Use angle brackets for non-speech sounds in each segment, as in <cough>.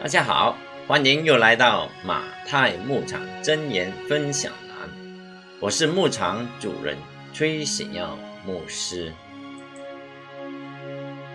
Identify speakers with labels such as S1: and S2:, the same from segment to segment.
S1: 大家好，欢迎又来到马太牧场真言分享栏，我是牧场主人崔显耀牧师，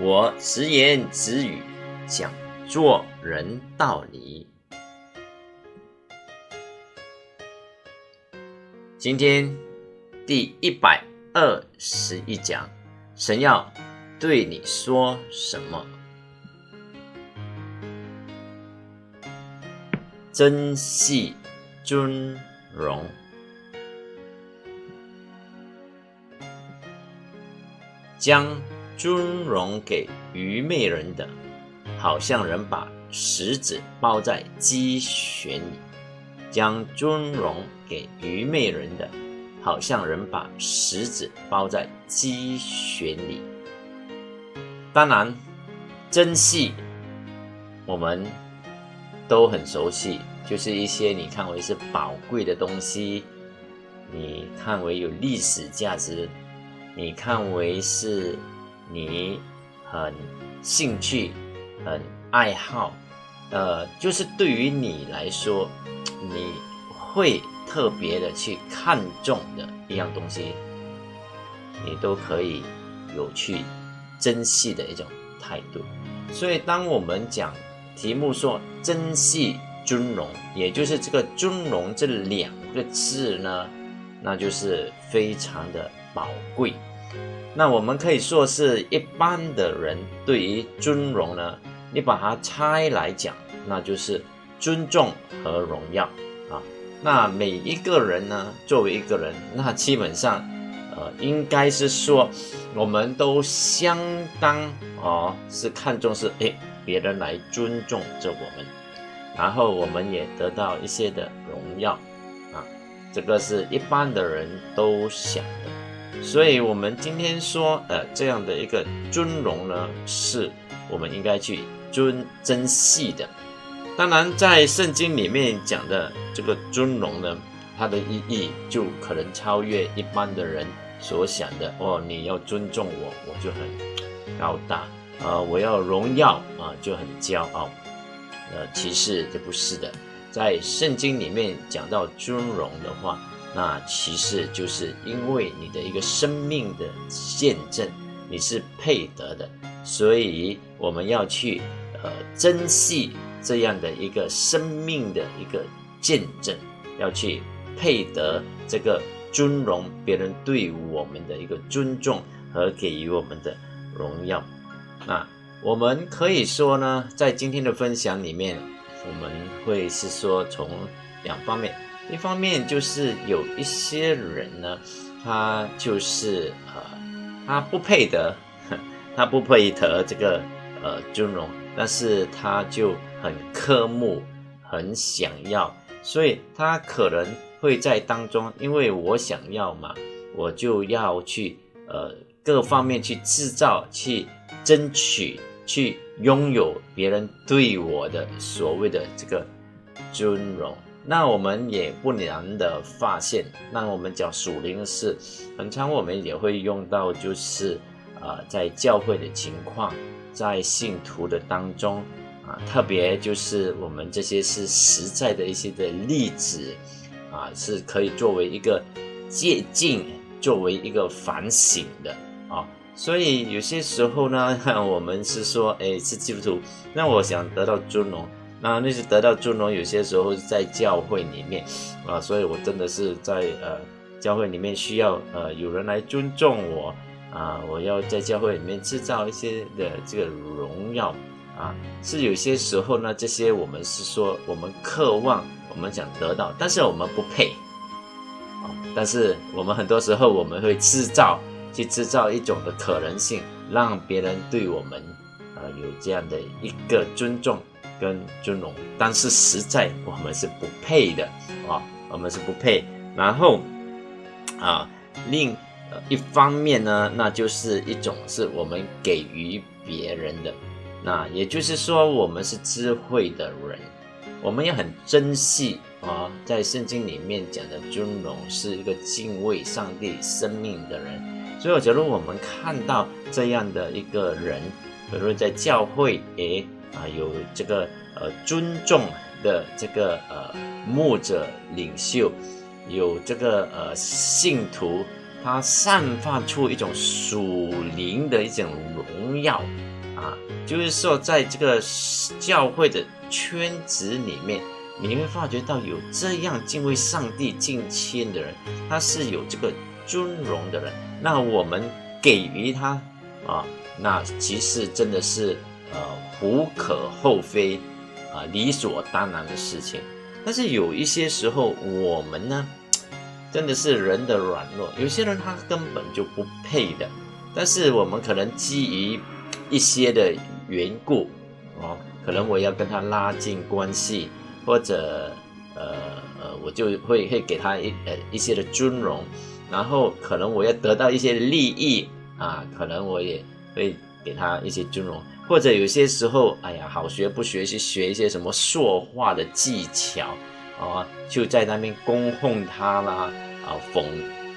S1: 我直言直语讲做人道理。今天第一百二十一讲，神要对你说什么？珍惜尊荣，将尊荣给愚昧人的，好像人把石子包在鸡旋里；将尊荣给愚昧人的，好像人把石子包在鸡旋里。当然，珍惜我们。都很熟悉，就是一些你看为是宝贵的东西，你看为有历史价值，你看为是你很兴趣、很爱好，呃，就是对于你来说，你会特别的去看重的一样东西，你都可以有去珍惜的一种态度。所以，当我们讲。题目说珍惜尊荣，也就是这个尊荣这两个字呢，那就是非常的宝贵。那我们可以说是一般的人对于尊荣呢，你把它拆来讲，那就是尊重和荣耀啊。那每一个人呢，作为一个人，那基本上呃，应该是说我们都相当哦，是看重是哎。别人来尊重着我们，然后我们也得到一些的荣耀啊，这个是一般的人都想的。所以，我们今天说，呃，这样的一个尊荣呢，是我们应该去尊珍惜的。当然，在圣经里面讲的这个尊荣呢，它的意义就可能超越一般的人所想的。哦，你要尊重我，我就很高大。呃，我要荣耀啊，就很骄傲。呃，其实这不是的，在圣经里面讲到尊荣的话，那其实就是因为你的一个生命的见证，你是配得的，所以我们要去呃珍惜这样的一个生命的一个见证，要去配得这个尊荣，别人对我们的一个尊重和给予我们的荣耀。那我们可以说呢，在今天的分享里面，我们会是说从两方面，一方面就是有一些人呢，他就是呃，他不配得，<laughs> 他不配得这个呃尊荣，但是他就很渴慕，很想要，所以他可能会在当中，因为我想要嘛，我就要去呃各方面去制造去。争取去拥有别人对我的所谓的这个尊荣，那我们也不难的发现，那我们讲属灵的事，很常我们也会用到，就是啊，在教会的情况，在信徒的当中啊，特别就是我们这些是实在的一些的例子啊，是可以作为一个借鉴，作为一个反省的啊。所以有些时候呢，<laughs> 我们是说，哎，是基督徒，那我想得到尊荣，那那是得到尊荣。有些时候在教会里面啊，所以我真的是在呃教会里面需要呃有人来尊重我啊，我要在教会里面制造一些的这个荣耀啊，是有些时候呢，这些我们是说我们渴望，我们想得到，但是我们不配啊，但是我们很多时候我们会制造。去制造一种的可能性，让别人对我们，呃，有这样的一个尊重跟尊荣，但是实在我们是不配的啊，我们是不配。然后，啊，另一方面呢，那就是一种是我们给予别人的，那也就是说，我们是智慧的人，我们也很珍惜啊，在圣经里面讲的尊荣，是一个敬畏上帝生命的人。所以，我觉得我们看到这样的一个人，比如在教会，诶，啊，有这个呃尊重的这个呃牧者领袖，有这个呃信徒，他散发出一种属灵的一种荣耀啊，就是说在这个教会的圈子里面，你会发觉到有这样敬畏上帝、敬谦的人，他是有这个尊荣的人，那我们给予他啊，那其实真的是。呃，无可厚非，啊，理所当然的事情。但是有一些时候，我们呢，真的是人的软弱。有些人他根本就不配的，但是我们可能基于一些的缘故，哦，可能我要跟他拉近关系，或者呃呃，我就会会给他一呃一些的尊荣，然后可能我要得到一些利益啊，可能我也会给他一些尊荣。或者有些时候，哎呀，好学不学习学一些什么说话的技巧啊，就在那边恭奉他啦，啊奉，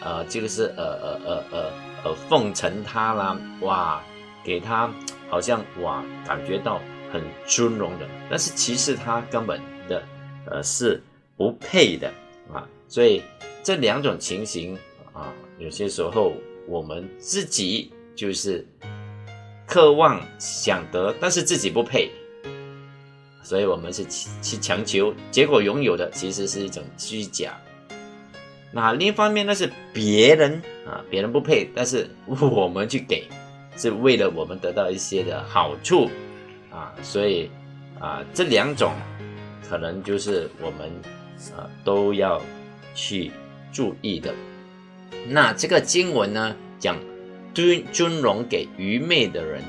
S1: 呃，这个是呃呃呃呃呃奉承他啦，哇，给他好像哇感觉到很尊荣的，但是其实他根本的呃是不配的啊，所以这两种情形啊，有些时候我们自己就是。渴望想得，但是自己不配，所以我们是去强求，结果拥有的其实是一种虚假。那另一方面呢，是别人啊，别人不配，但是我们去给，是为了我们得到一些的好处啊，所以啊，这两种可能就是我们啊都要去注意的。那这个经文呢，讲。尊尊荣给愚昧的人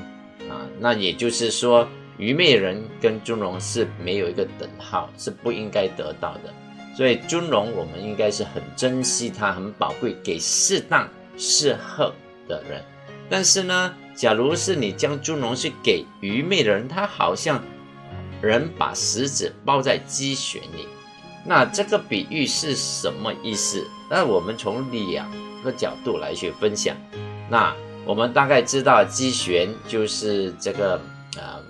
S1: 啊，那也就是说，愚昧人跟尊荣是没有一个等号，是不应该得到的。所以尊荣，我们应该是很珍惜它，很宝贵，给适当适合的人。但是呢，假如是你将尊荣去给愚昧的人，他好像人把石子包在鸡血里。那这个比喻是什么意思？那我们从两个角度来去分享。那我们大概知道机旋就是这个呃，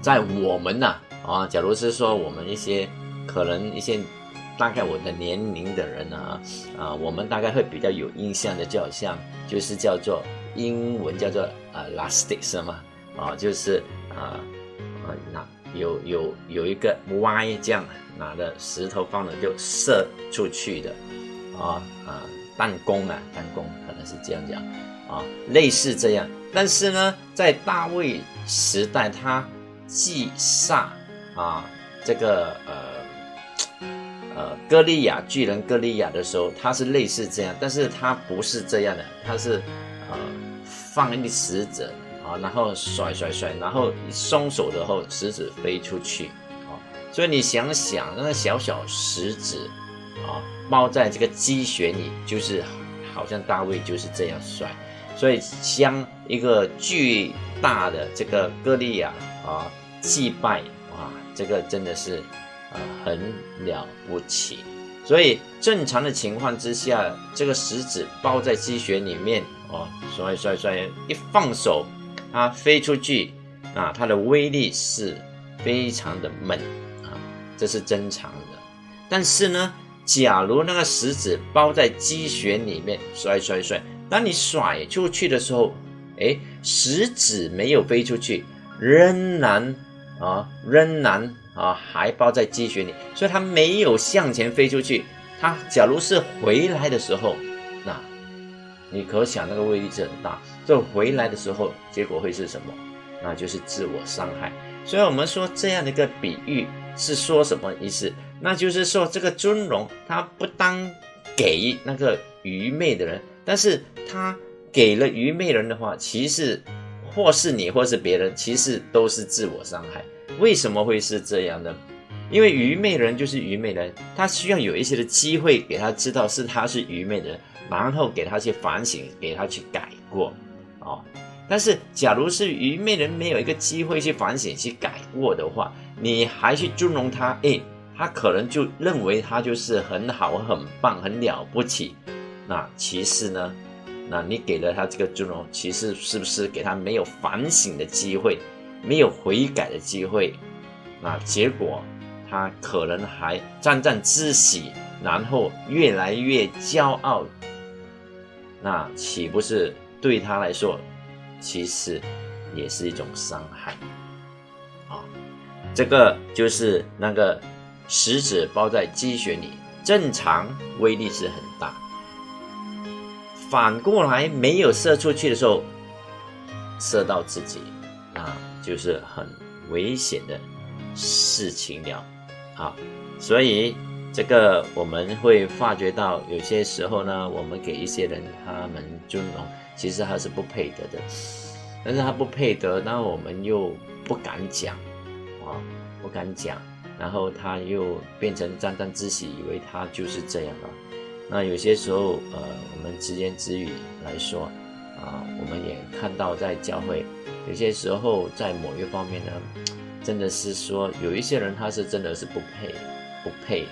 S1: 在我们呢啊，假如是说我们一些可能一些大概我的年龄的人呢啊，我们大概会比较有印象的，就好像就是叫做英文叫做呃，lastic 是吗？啊，就是啊啊那有有有一个 Y 这样拿着石头放了就射出去的啊啊。弹弓啊，弹弓可能是这样讲啊，类似这样。但是呢，在大卫时代，他祭杀啊，这个呃呃歌利亚巨人歌利亚的时候，他是类似这样，但是他不是这样的，他是呃放一个石子然后甩甩甩，然后松手的后，石子飞出去啊。所以你想想，那个小小石子啊。包在这个鸡血里，就是好像大卫就是这样甩，所以将一个巨大的这个歌利亚啊祭拜，哇，这个真的是啊很了不起。所以正常的情况之下，这个石子包在鸡血里面哦，甩甩甩，一放手，它飞出去啊，它的威力是非常的猛啊，这是正常的。但是呢？假如那个石子包在鸡血里面，甩甩甩，当你甩出去的时候，哎，石子没有飞出去，仍然啊，仍然啊，还包在鸡血里，所以它没有向前飞出去。它假如是回来的时候，你可想那个威力是很大。这回来的时候，结果会是什么？那就是自我伤害。所以我们说这样的一个比喻是说什么意思？那就是说，这个尊荣他不当给那个愚昧的人，但是他给了愚昧人的话，其实或是你或是别人，其实都是自我伤害。为什么会是这样呢？因为愚昧人就是愚昧人，他需要有一些的机会给他知道是他是愚昧的人，然后给他去反省，给他去改过，哦。但是假如是愚昧人没有一个机会去反省、去改过的话，你还去尊荣他，哎。他可能就认为他就是很好、很棒、很了不起。那其实呢，那你给了他这个尊荣，其实是不是给他没有反省的机会？没有悔改的机会，那结果他可能还沾沾自喜，然后越来越骄傲，那岂不是对他来说，其实也是一种伤害？啊，这个就是那个石子包在鸡血里，正常威力是很大。反过来没有射出去的时候，射到自己，那就是很危险的事情了。啊，所以这个我们会发觉到，有些时候呢，我们给一些人他们尊荣，其实他是不配得的，但是他不配得，那我们又不敢讲啊，不敢讲，然后他又变成沾沾自喜，以为他就是这样了。那有些时候，呃，我们直言直语来说，啊，我们也看到在教会，有些时候在某一方面呢，真的是说有一些人他是真的是不配，不配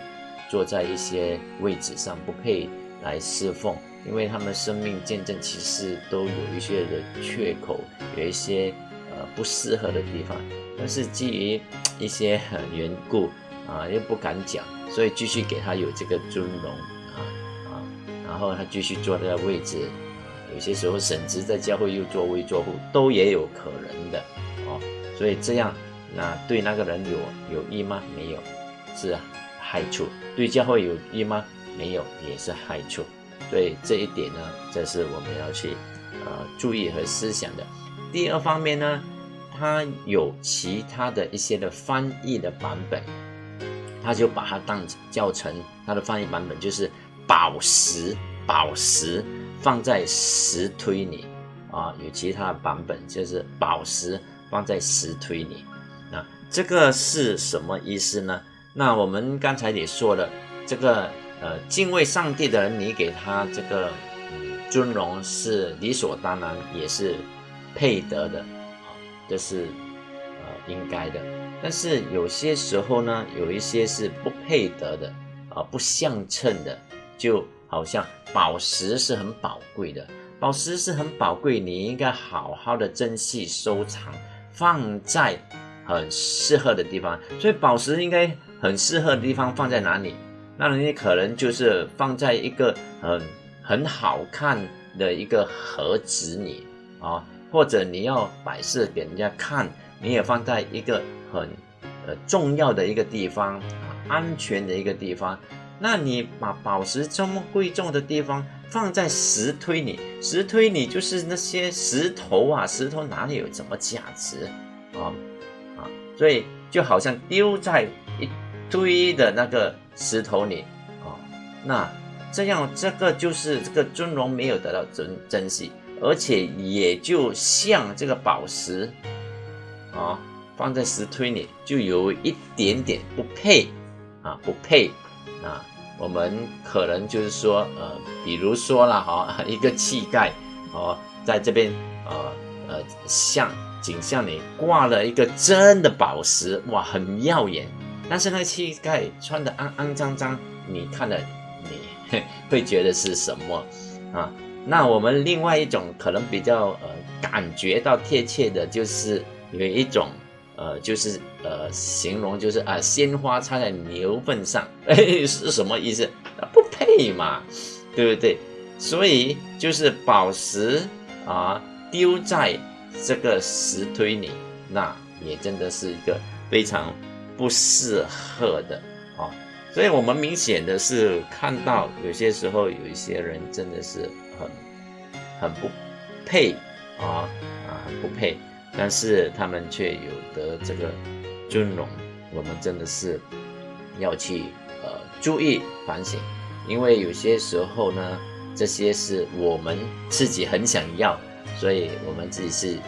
S1: 坐在一些位置上，不配来侍奉，因为他们生命见证其实都有一些的缺口，有一些呃不适合的地方，但是基于一些缘故啊，又不敢讲，所以继续给他有这个尊荣啊啊。然后他继续坐在位置，有些时候甚至在教会又作威作福，都也有可能的哦。所以这样，那对那个人有有益吗？没有，是啊害处。对教会有益吗？没有，也是害处。所以这一点呢，这是我们要去呃注意和思想的。第二方面呢，它有其他的一些的翻译的版本，他就把它当教程，它的翻译版本就是。宝石，宝石放在石堆里啊，有其他的版本就是宝石放在石堆里。那这个是什么意思呢？那我们刚才也说了，这个呃敬畏上帝的人，你给他这个嗯尊荣是理所当然，也是配得的啊，这是呃应该的。但是有些时候呢，有一些是不配得的啊，不相称的。就好像宝石是很宝贵的，宝石是很宝贵，你应该好好的珍惜收藏，放在很适合的地方。所以宝石应该很适合的地方放在哪里？那人家可能就是放在一个很很好看的一个盒子里啊，或者你要摆设给人家看，你也放在一个很呃重要的一个地方啊，安全的一个地方。那你把宝石这么贵重的地方放在石堆里，石堆里就是那些石头啊，石头哪里有什么价值啊啊？所以就好像丢在堆的那个石头里啊，那这样这个就是这个尊荣没有得到珍珍惜，而且也就像这个宝石啊放在石堆里，就有一点点不配啊，不配啊。我们可能就是说，呃，比如说了哈，<laughs> 一个乞丐，哦，在这边，呃呃，像景象里挂了一个真的宝石，哇，很耀眼。但是那个乞丐穿的肮肮脏脏，你看了你 <laughs> 会觉得是什么啊？那我们另外一种可能比较呃感觉到贴切的，就是有一种。呃，就是呃，形容就是啊，鲜花插在牛粪上，<laughs> 哎，是什么意思？不配嘛，对不对？所以就是宝石啊，丢在这个石堆里，那也真的是一个非常不适合的啊。所以我们明显的是看到，有些时候有一些人真的是很很不配啊啊，很不配。但是他们却有得这个尊荣，我们真的是要去呃注意反省，因为有些时候呢，这些是我们自己很想要，所以我们自己是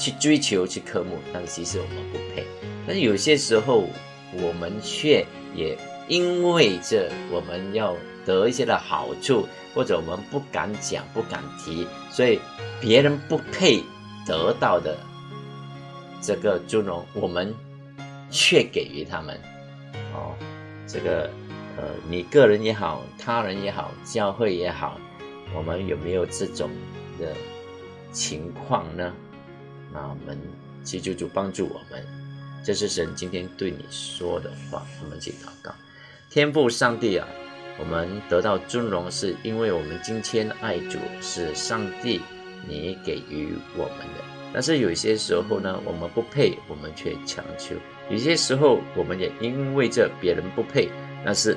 S1: 去追求去渴慕，但是其实我们不配。但是有些时候我们却也因为这我们要得一些的好处，或者我们不敢讲不敢提，所以别人不配得到的。这个尊荣，我们却给予他们哦。这个呃，你个人也好，他人也好，教会也好，我们有没有这种的情况呢？那我们祈求主帮助我们。这是神今天对你说的话，我们去祷告。天父上帝啊，我们得到尊荣，是因为我们今天爱主，是上帝你给予我们的。但是有些时候呢，我们不配，我们却强求；有些时候，我们也因为这别人不配，但是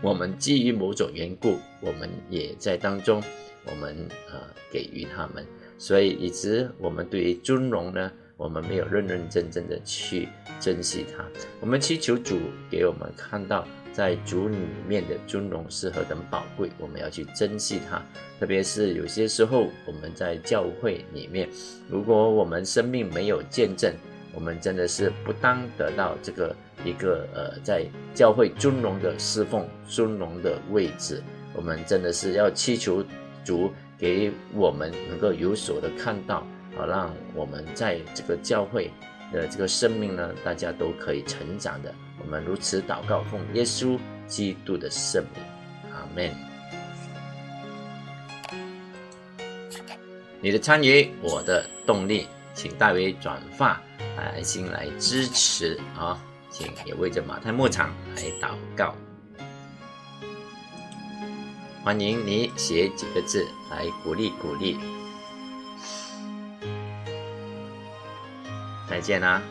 S1: 我们基于某种缘故，我们也在当中，我们呃给予他们，所以以致我们对于尊荣呢。我们没有认认真真的去珍惜它。我们祈求主给我们看到，在主里面的尊荣是何等宝贵，我们要去珍惜它。特别是有些时候，我们在教会里面，如果我们生命没有见证，我们真的是不当得到这个一个呃，在教会尊荣的侍奉、尊荣的位置。我们真的是要祈求主给我们能够有所的看到。好，让我们在这个教会的这个生命呢，大家都可以成长的。我们如此祷告，奉耶稣基督的圣名，阿门。你的参与，我的动力，请代为转发，爱心来支持啊！请也为着马太牧场来祷告。欢迎你写几个字来鼓励鼓励。再见啦。